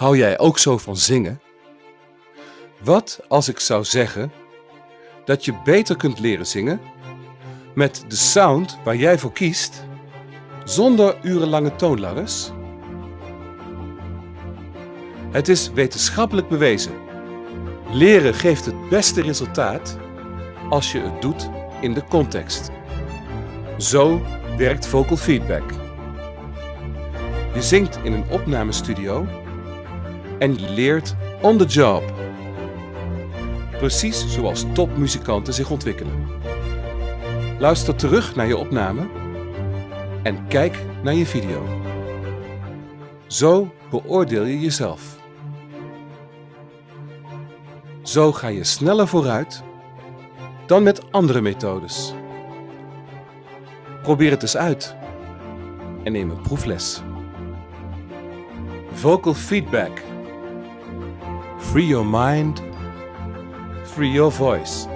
Hou jij ook zo van zingen? Wat als ik zou zeggen dat je beter kunt leren zingen met de sound waar jij voor kiest, zonder urenlange toonladders? Het is wetenschappelijk bewezen. Leren geeft het beste resultaat als je het doet in de context. Zo werkt vocal feedback. Je zingt in een opnamestudio en je leert on the job. Precies zoals topmuzikanten zich ontwikkelen. Luister terug naar je opname en kijk naar je video. Zo beoordeel je jezelf. Zo ga je sneller vooruit dan met andere methodes. Probeer het eens uit en neem een proefles. Vocal feedback. Free your mind, free your voice.